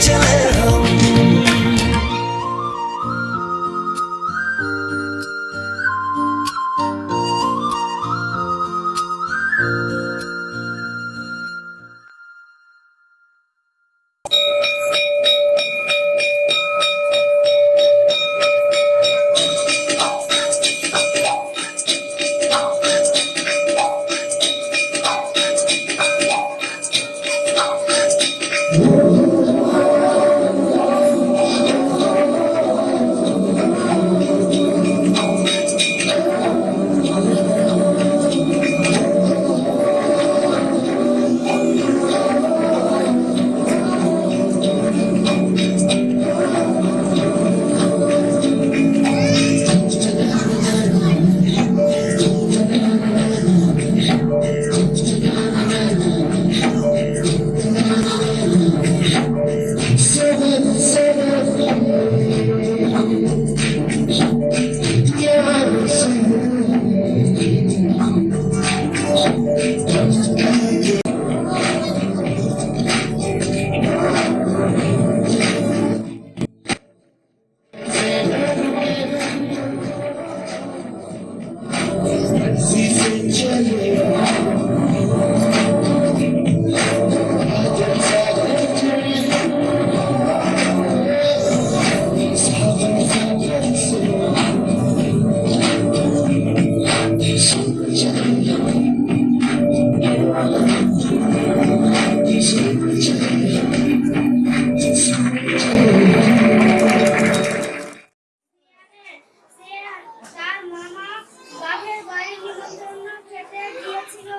chillin'. তার মামা বাপের বাড়ি নিমন্ত্রণ খেতে গিয়েছিল।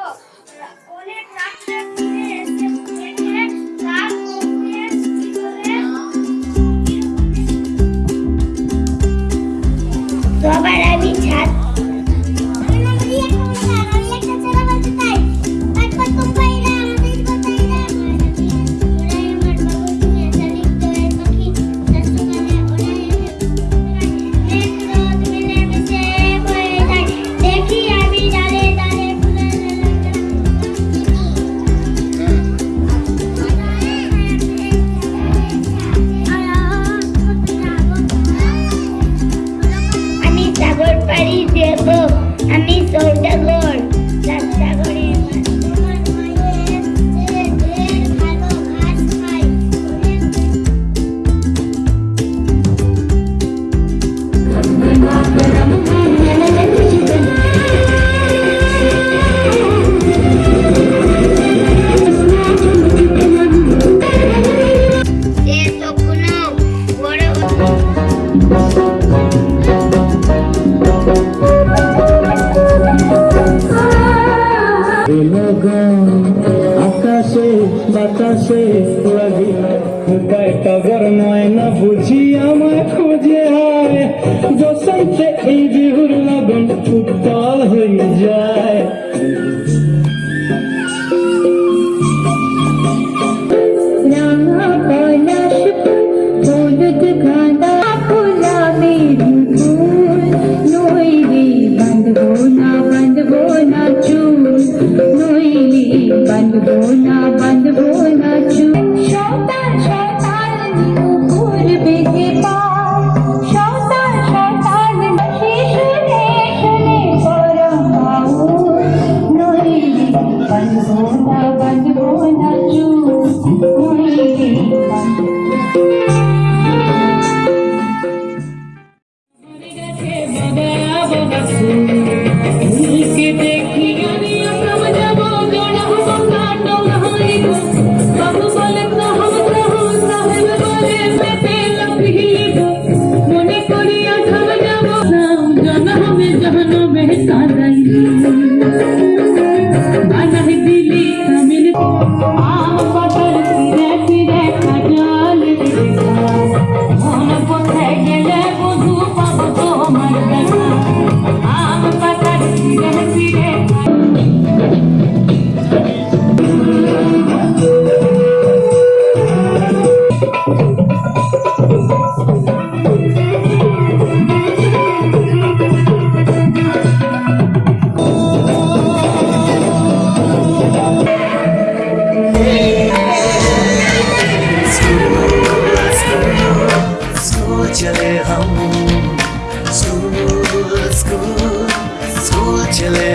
I a book. I miss all the বাতাসে লাগিল তাই টগর নয় না বুঝি আমায় খুঁজে হয় বসন্তে এই বিহুর লগন উত্তাল হয়ে যায় রাঙা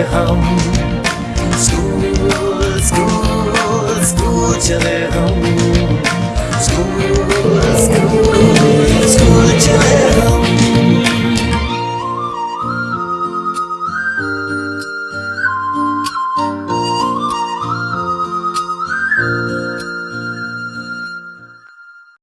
चले हम स्कूल स्कूल स्कूल चले हम